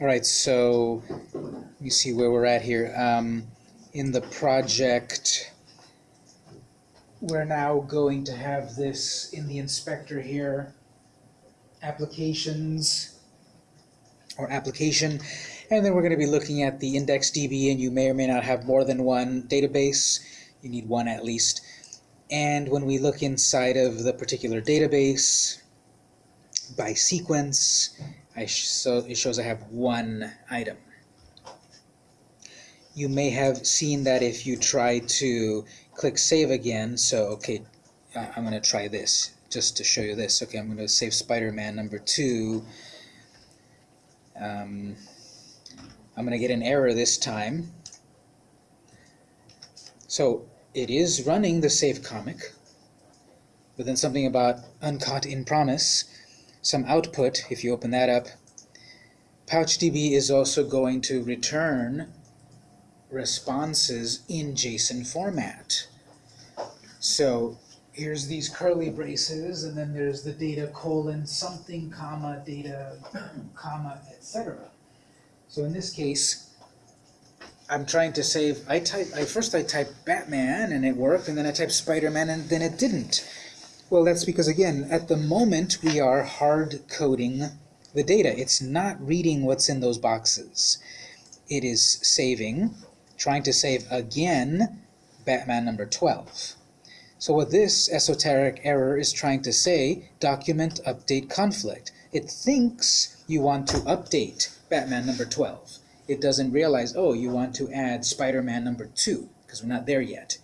All right, so let me see where we're at here. Um, in the project, we're now going to have this in the inspector here, applications, or application, and then we're going to be looking at the IndexedDB, and you may or may not have more than one database. You need one at least. And when we look inside of the particular database, by sequence, I sh so it shows I have one item. You may have seen that if you try to click save again, so okay, I'm going to try this just to show you this. Okay, I'm going to save Spider-Man number two. Um, I'm going to get an error this time. So it is running the save comic, but then something about uncaught in promise some output, if you open that up, PouchDB is also going to return responses in JSON format. So here's these curly braces, and then there's the data colon something, comma, data, comma, etc. So in this case, I'm trying to save, I type, I first I typed Batman and it worked, and then I typed Spider-Man and then it didn't. Well, that's because, again, at the moment we are hard coding the data. It's not reading what's in those boxes. It is saving, trying to save again Batman number 12. So what this esoteric error is trying to say, document update conflict. It thinks you want to update Batman number 12. It doesn't realize, oh, you want to add Spider-Man number 2, because we're not there yet.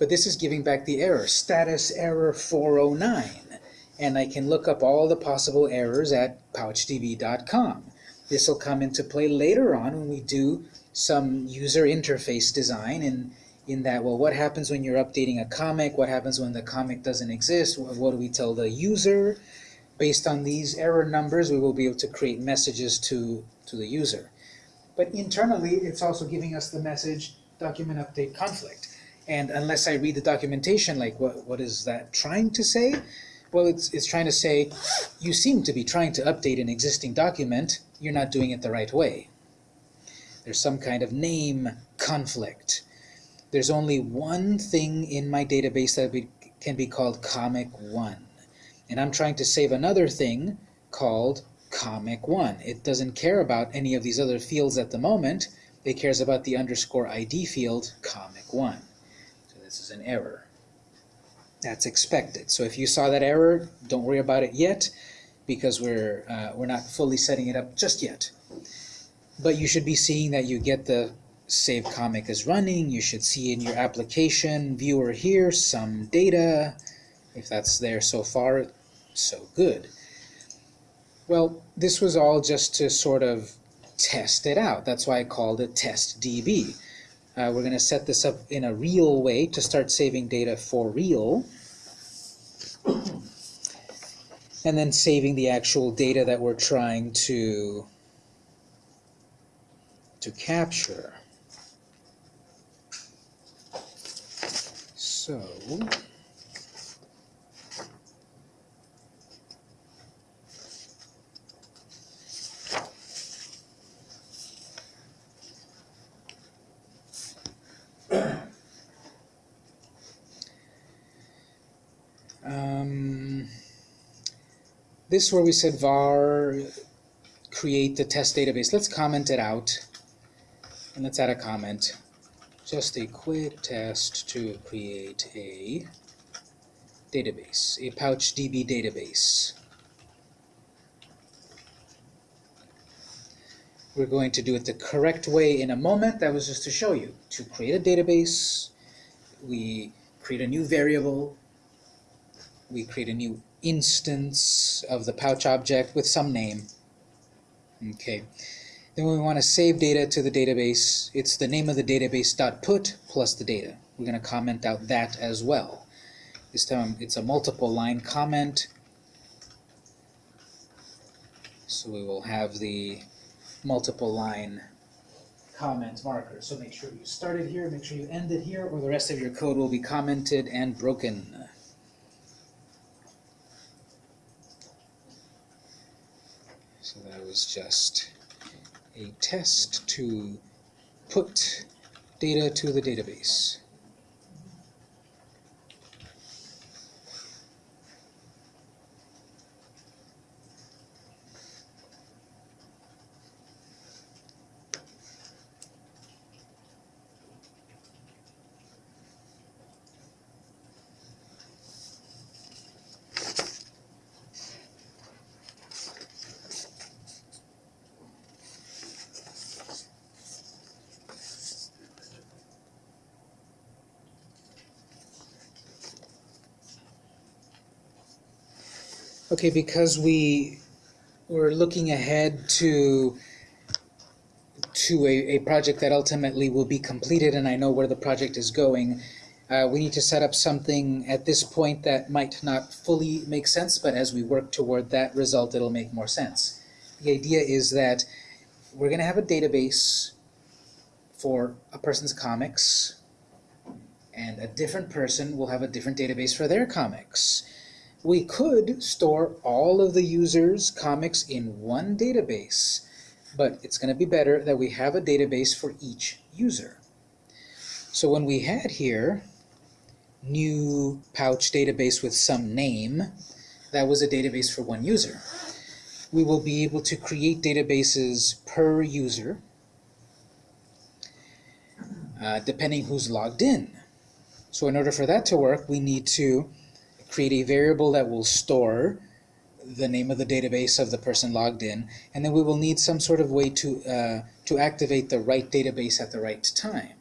But this is giving back the error, status error 409. And I can look up all the possible errors at pouchdb.com. This will come into play later on when we do some user interface design and in that, well, what happens when you're updating a comic? What happens when the comic doesn't exist? What do we tell the user? Based on these error numbers, we will be able to create messages to, to the user. But internally, it's also giving us the message document update conflict. And unless I read the documentation, like what, what is that trying to say? Well, it's, it's trying to say, you seem to be trying to update an existing document, you're not doing it the right way. There's some kind of name conflict. There's only one thing in my database that be, can be called comic1. And I'm trying to save another thing called comic1. It doesn't care about any of these other fields at the moment. It cares about the underscore ID field, comic1. This is an error. That's expected. So if you saw that error, don't worry about it yet because we're, uh, we're not fully setting it up just yet. But you should be seeing that you get the save comic is running. You should see in your application viewer here some data. If that's there so far, so good. Well, this was all just to sort of test it out. That's why I called it test DB. Uh, we're going to set this up in a real way to start saving data for real. And then saving the actual data that we're trying to, to capture. So, this is where we said var create the test database. Let's comment it out. And let's add a comment. Just a quick test to create a database, a PouchDB database. We're going to do it the correct way in a moment. That was just to show you. To create a database, we create a new variable, we create a new instance of the pouch object with some name. Okay. Then we want to save data to the database, it's the name of the database dot put plus the data. We're going to comment out that as well. This time it's a multiple line comment. So we will have the multiple line comment marker. So make sure you start it here, make sure you end it here, or the rest of your code will be commented and broken. So that was just a test to put data to the database. Okay, because we we're looking ahead to to a, a project that ultimately will be completed and I know where the project is going, uh, we need to set up something at this point that might not fully make sense, but as we work toward that result, it'll make more sense. The idea is that we're going to have a database for a person's comics, and a different person will have a different database for their comics. We could store all of the users' comics in one database, but it's going to be better that we have a database for each user. So when we had here new pouch database with some name, that was a database for one user. We will be able to create databases per user, uh, depending who's logged in. So in order for that to work, we need to create a variable that will store the name of the database of the person logged in, and then we will need some sort of way to, uh, to activate the right database at the right time.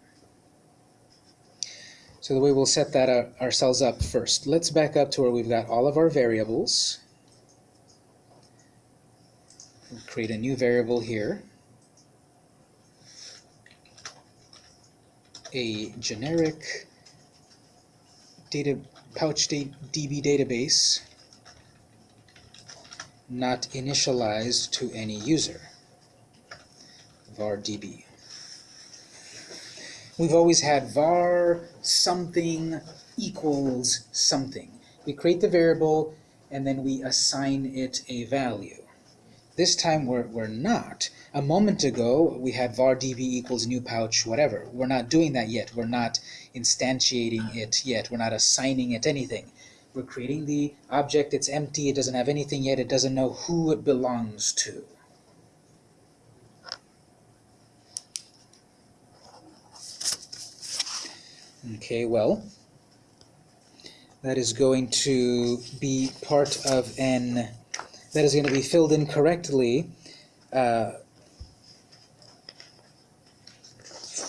So the way we'll set that uh, ourselves up first. Let's back up to where we've got all of our variables. We'll create a new variable here. A generic data PouchDB database not initialized to any user var db we've always had var something equals something. We create the variable and then we assign it a value. This time we're, we're not a moment ago, we had var db equals new pouch, whatever. We're not doing that yet. We're not instantiating it yet. We're not assigning it anything. We're creating the object. It's empty. It doesn't have anything yet. It doesn't know who it belongs to. Okay, well, that is going to be part of an, that is going to be filled in correctly uh,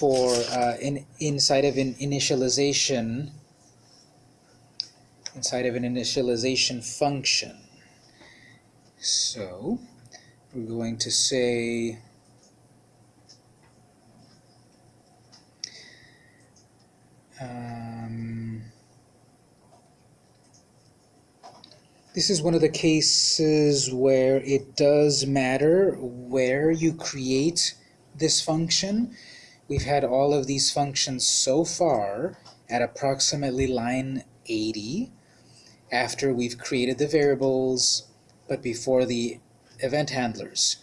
for uh, in, inside of an initialization inside of an initialization function. So we're going to say um, this is one of the cases where it does matter where you create this function We've had all of these functions so far at approximately line 80 after we've created the variables but before the event handlers.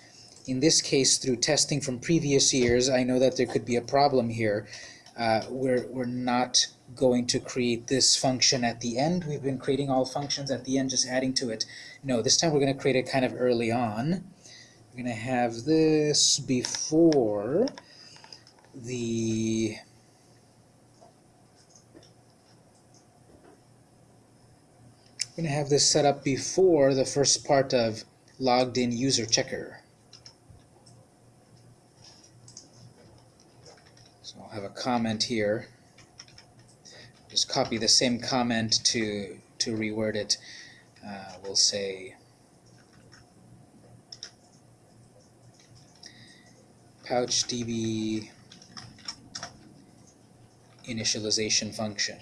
In this case, through testing from previous years, I know that there could be a problem here. Uh, we're, we're not going to create this function at the end. We've been creating all functions at the end, just adding to it. No, this time we're going to create it kind of early on. We're going to have this before the I'm going to have this set up before the first part of logged in user checker. So I'll have a comment here. Just copy the same comment to to reword it. Uh, we'll say pouchdb initialization function.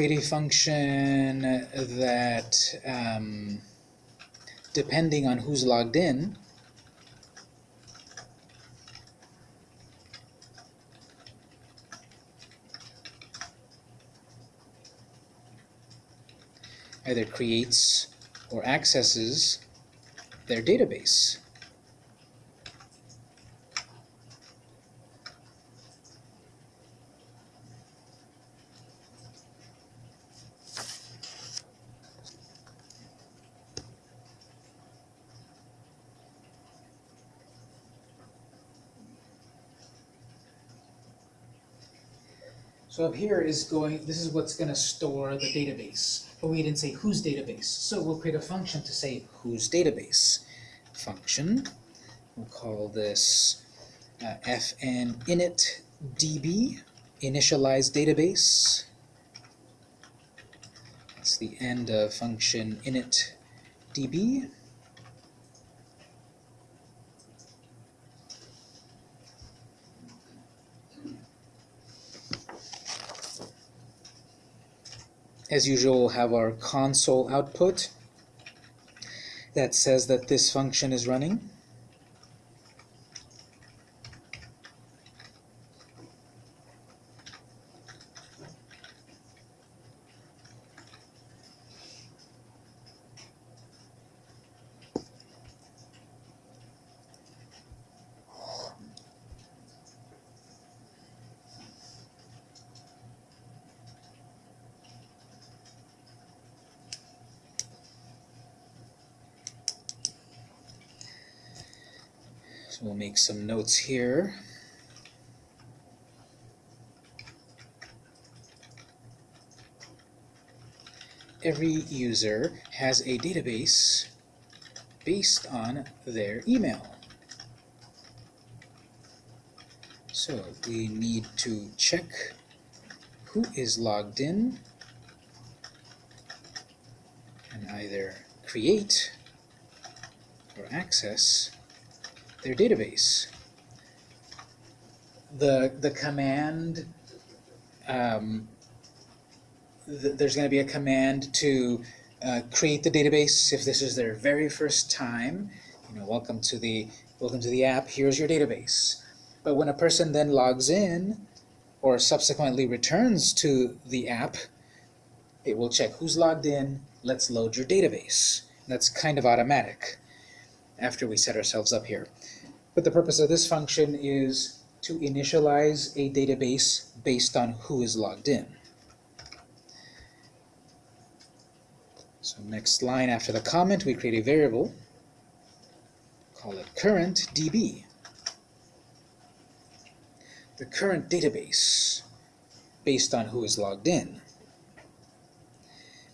create a function that, um, depending on who's logged in, either creates or accesses their database. So up here is going, this is what's gonna store the database, but we didn't say whose database. So we'll create a function to say whose database. Function, we'll call this uh, fn init db, initialize database. That's the end of function init db. As usual, we'll have our console output that says that this function is running. Some notes here. Every user has a database based on their email. So we need to check who is logged in and either create or access their database. The, the command, um, th there's going to be a command to uh, create the database if this is their very first time. You know, welcome to the welcome to the app. Here's your database. But when a person then logs in or subsequently returns to the app, it will check who's logged in. Let's load your database. That's kind of automatic after we set ourselves up here. But the purpose of this function is to initialize a database based on who is logged in. So next line after the comment, we create a variable, call it current DB. The current database based on who is logged in.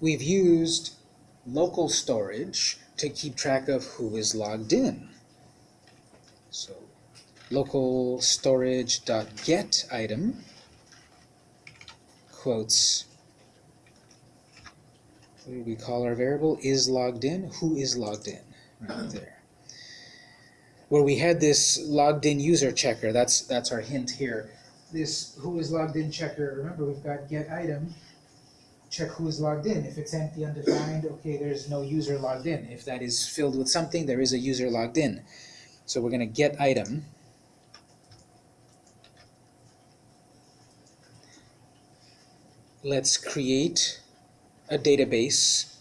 We've used local storage to keep track of who is logged in. So local storage dot get item quotes. What do we call our variable? Is logged in. Who is logged in? Right there. Where we had this logged in user checker that's that's our hint here. This who is logged in checker remember we've got get item check who is logged in. If it's empty undefined okay there's no user logged in. If that is filled with something there is a user logged in so we're going to get item. Let's create a database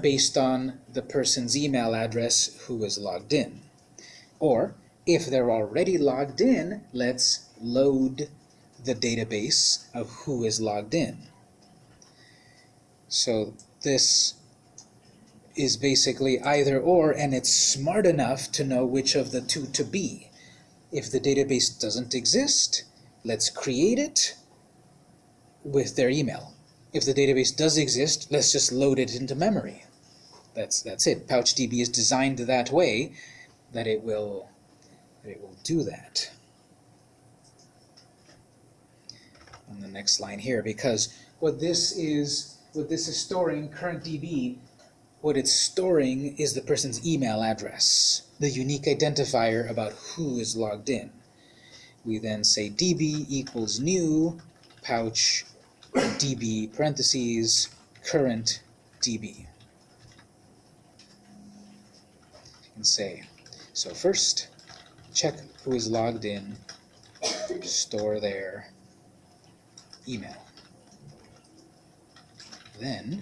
based on the person's email address who is logged in. Or, if they're already logged in, let's load the database of who is logged in. So this is basically either or, and it's smart enough to know which of the two to be. If the database doesn't exist, let's create it with their email. If the database does exist, let's just load it into memory. That's that's it. PouchDB is designed that way that it will that it will do that. On the next line here, because what this is what this is storing current DB what it's storing is the person's email address, the unique identifier about who is logged in. We then say db equals new pouch db parentheses current db. And say, so first, check who is logged in, store their email. Then,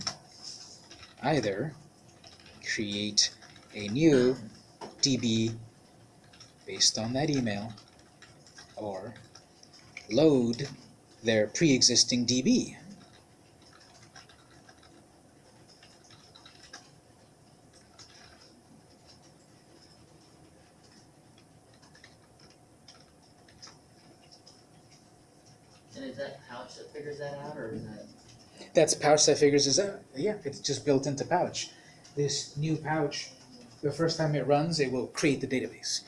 either create a new DB based on that email or load their pre-existing DB. And is that Pouch that figures that out, or is that? That's Pouch that figures this out. Yeah, it's just built into Pouch. This new Pouch, the first time it runs, it will create the database.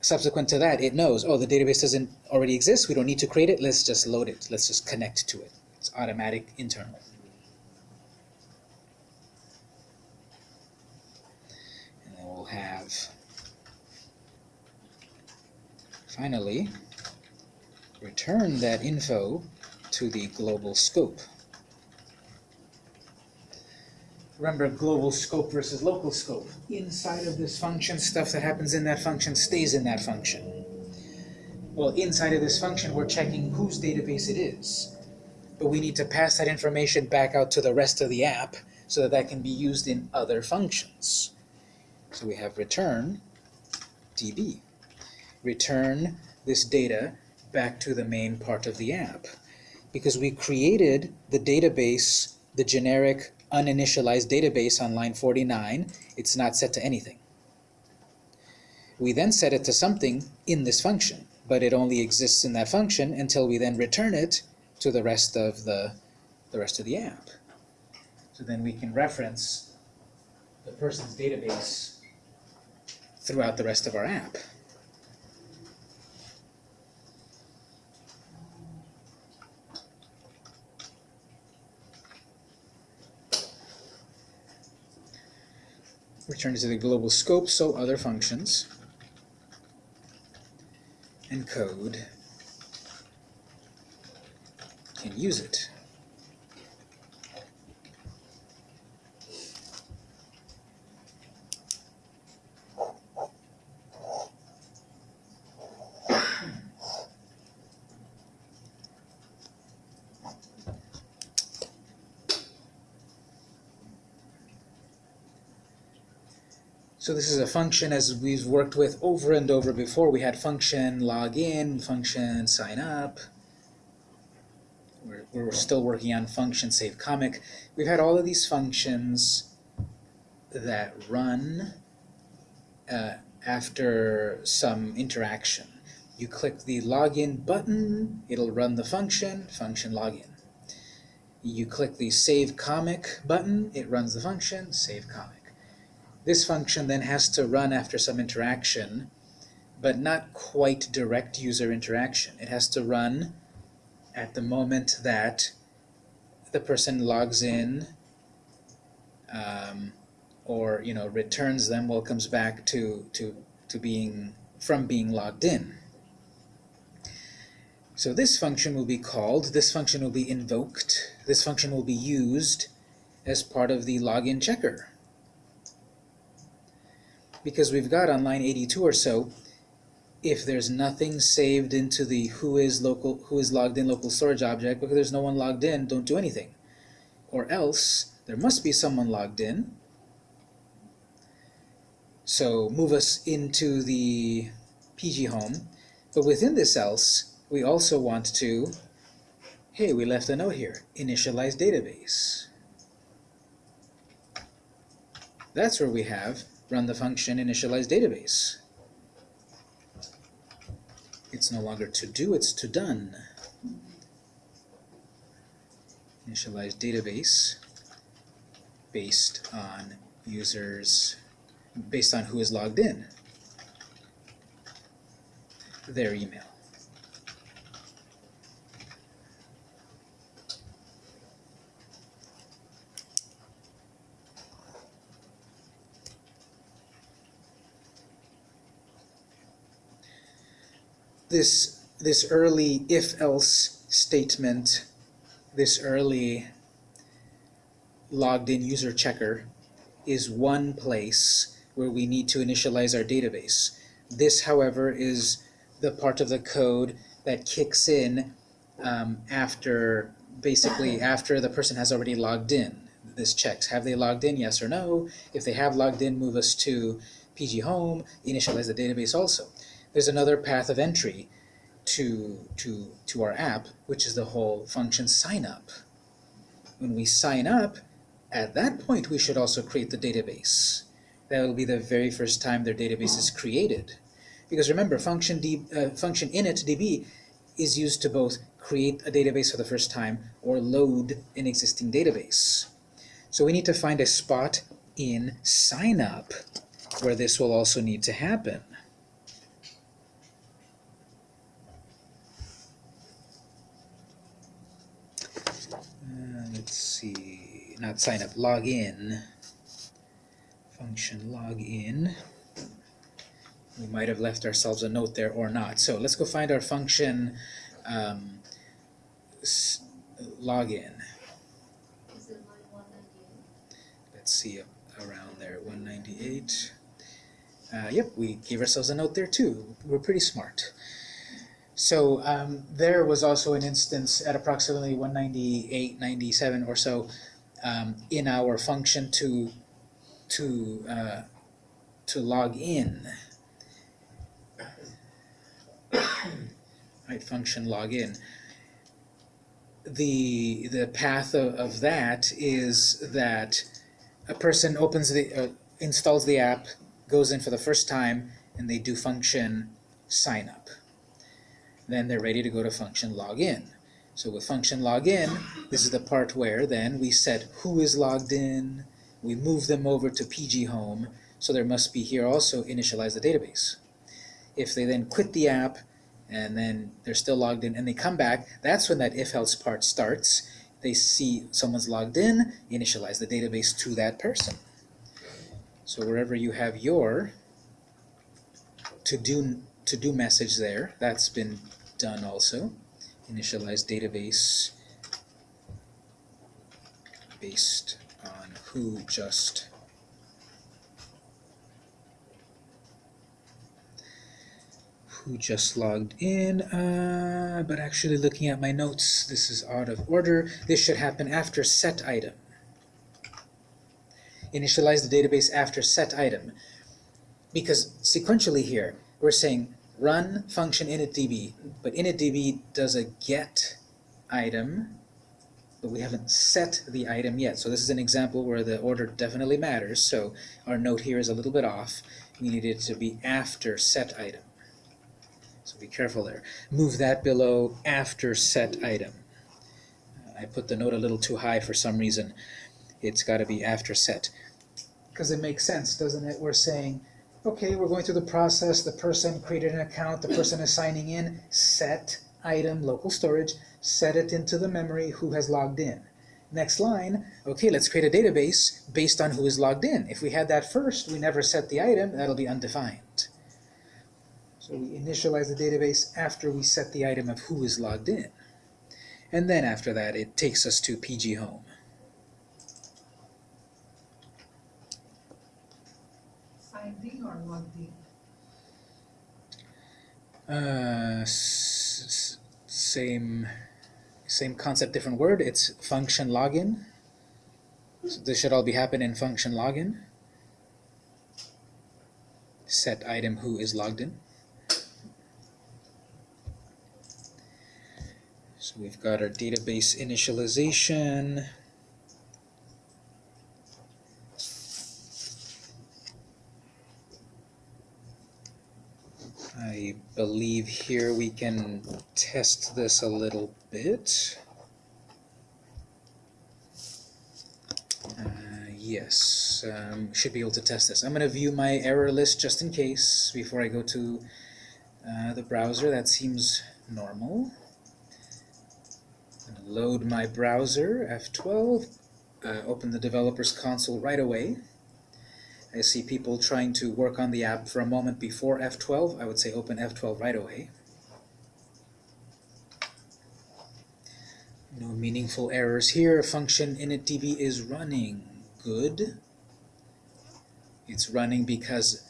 Subsequent to that, it knows, oh, the database doesn't already exist, we don't need to create it, let's just load it, let's just connect to it. It's automatic internal. And then we'll have, finally, return that info to the global scope. Remember global scope versus local scope. Inside of this function, stuff that happens in that function stays in that function. Well, inside of this function, we're checking whose database it is. But we need to pass that information back out to the rest of the app so that that can be used in other functions. So we have return db. Return this data back to the main part of the app. Because we created the database, the generic uninitialized database on line 49, it's not set to anything. We then set it to something in this function, but it only exists in that function until we then return it to the rest of the, the rest of the app. So then we can reference the person's database throughout the rest of our app. Return to the global scope, so other functions and code can use it. So this is a function as we've worked with over and over before. We had function login, function sign up. We're, we're still working on function save comic. We've had all of these functions that run uh, after some interaction. You click the login button, it'll run the function, function login. You click the save comic button, it runs the function, save comic. This function then has to run after some interaction, but not quite direct user interaction. It has to run at the moment that the person logs in um, or you know returns them, well comes back to, to, to being from being logged in. So this function will be called, this function will be invoked, this function will be used as part of the login checker because we've got on line 82 or so, if there's nothing saved into the who is local who is logged in local storage object, because there's no one logged in, don't do anything. Or else there must be someone logged in. So move us into the PG home. But within this else, we also want to, hey, we left a note here, initialize database. That's where we have run the function initialize database. It's no longer to do, it's to done. Initialize database based on users, based on who is logged in, their email. This this early if-else statement, this early logged in user checker is one place where we need to initialize our database. This, however, is the part of the code that kicks in um, after, basically after the person has already logged in. this checks. Have they logged in, yes or no? If they have logged in, move us to PG Home, initialize the database also. There's another path of entry to, to, to our app, which is the whole function sign up. When we sign up, at that point we should also create the database. That will be the very first time their database is created. Because remember, function, d, uh, function init db is used to both create a database for the first time or load an existing database. So we need to find a spot in sign up where this will also need to happen. Uh, let's see, not sign up, log in. Function log in. We might have left ourselves a note there or not. So let's go find our function um, login. Let's see uh, around there, 198. Uh, yep, we gave ourselves a note there too. We're pretty smart. So um, there was also an instance at approximately 198, 97 or so um, in our function to to uh, to log in. right, function login. The the path of, of that is that a person opens the uh, installs the app, goes in for the first time, and they do function sign up. Then they're ready to go to function login. So with function login, this is the part where then we set who is logged in, we move them over to PG Home, so there must be here also initialize the database. If they then quit the app and then they're still logged in and they come back, that's when that if else part starts. They see someone's logged in, initialize the database to that person. So wherever you have your to do to do message there, that's been done also. Initialize database based on who just who just logged in, uh, but actually looking at my notes, this is out of order. This should happen after set item. Initialize the database after set item. Because sequentially here, we're saying run function initdb, but initdb does a get item, but we haven't set the item yet. So this is an example where the order definitely matters. So our note here is a little bit off. We need it to be after set item. So be careful there. Move that below after set item. I put the note a little too high for some reason. It's got to be after set. Because it makes sense, doesn't it? We're saying, okay, we're going through the process. The person created an account. The person is signing in. Set item, local storage. Set it into the memory who has logged in. Next line, okay, let's create a database based on who is logged in. If we had that first, we never set the item, that'll be undefined. So we initialize the database after we set the item of who is logged in. And then after that, it takes us to PG Home. Or logged in? Uh, same, same concept, different word. It's function login. So this should all be happen in function login. Set item who is logged in. So we've got our database initialization. I believe here we can test this a little bit. Uh, yes, um, should be able to test this. I'm going to view my error list just in case before I go to uh, the browser. That seems normal. Load my browser, F12, uh, open the developer's console right away. I see people trying to work on the app for a moment before F12. I would say open F12 right away. No meaningful errors here. Function initdb is running. Good. It's running because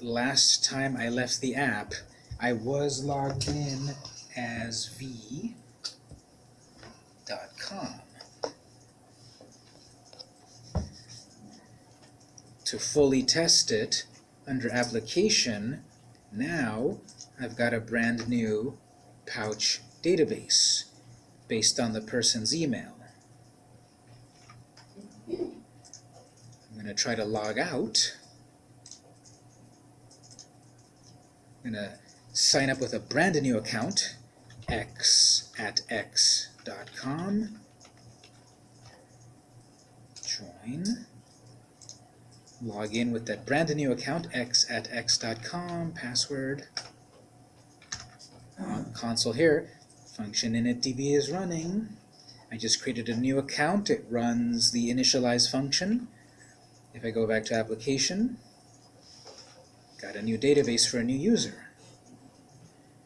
last time I left the app, I was logged in as v.com. to fully test it under application, now I've got a brand new pouch database based on the person's email. I'm going to try to log out. I'm going to sign up with a brand new account, x at x dot com. Join. Log in with that brand new account, x at x dot com, password. On console here, function initdb is running. I just created a new account, it runs the initialize function. If I go back to application, got a new database for a new user.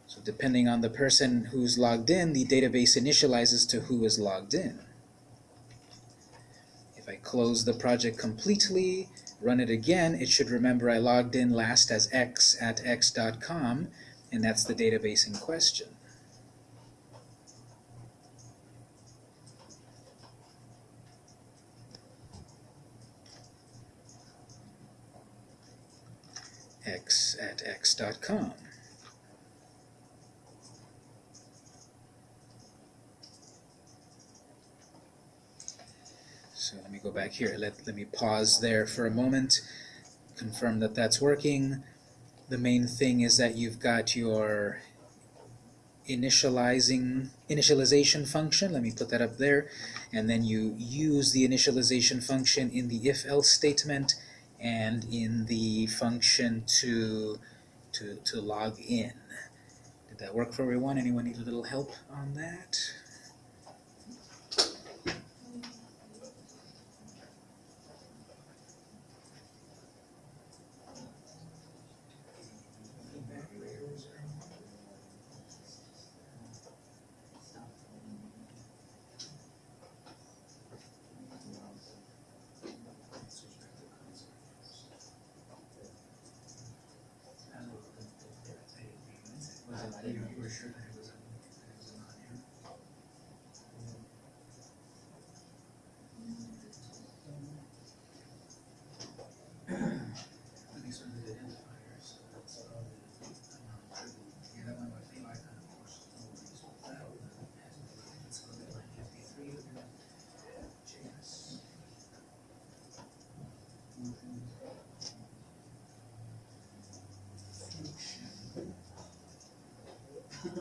So depending on the person who's logged in, the database initializes to who is logged in. If I close the project completely, run it again, it should remember I logged in last as x at x.com, and that's the database in question. x at x.com. So let me go back here. Let, let me pause there for a moment, confirm that that's working. The main thing is that you've got your initializing initialization function. Let me put that up there. And then you use the initialization function in the if-else statement and in the function to, to, to log in. Did that work for everyone? Anyone need a little help on that? 来一个一个。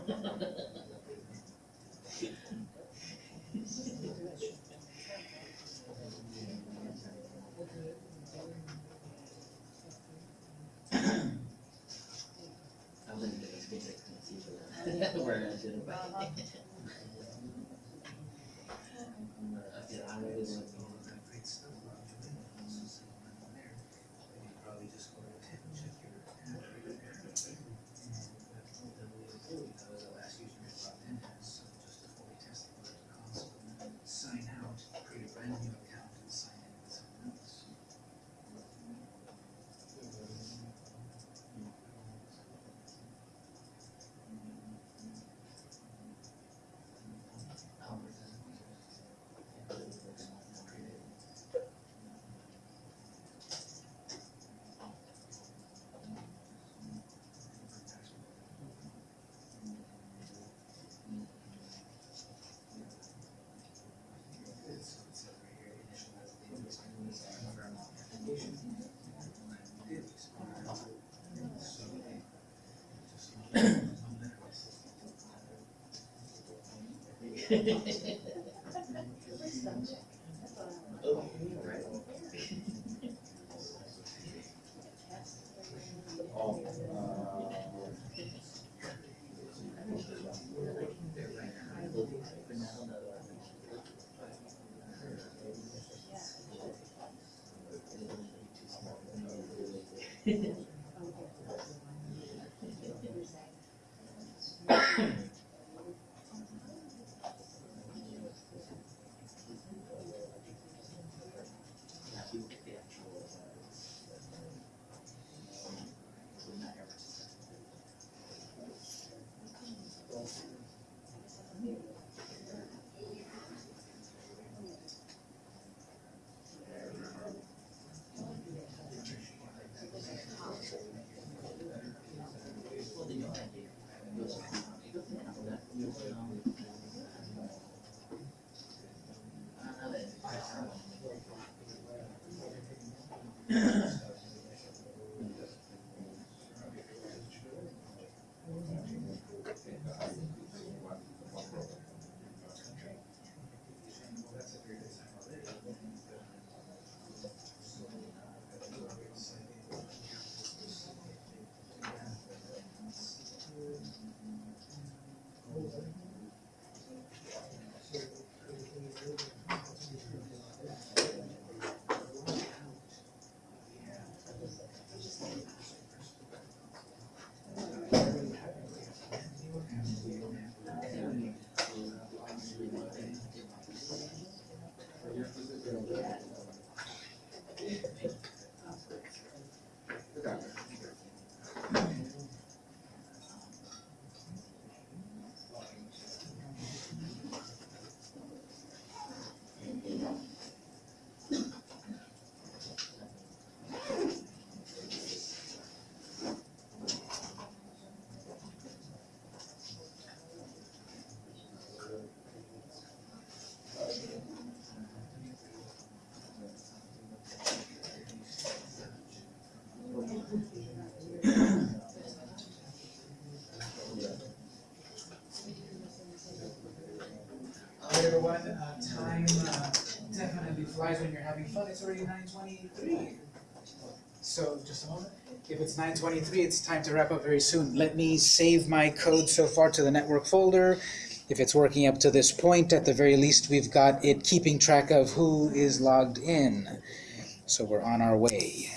I was in the space, I couldn't see for that. Where I should. I said, I really want to. Sign out, create a brand new account and sign in with someone else. Oh, right. Everyone. Uh, time uh, definitely flies when you're having fun. It's already nine twenty-three. So just a moment. If it's nine twenty-three, it's time to wrap up very soon. Let me save my code so far to the network folder. If it's working up to this point, at the very least, we've got it keeping track of who is logged in. So we're on our way.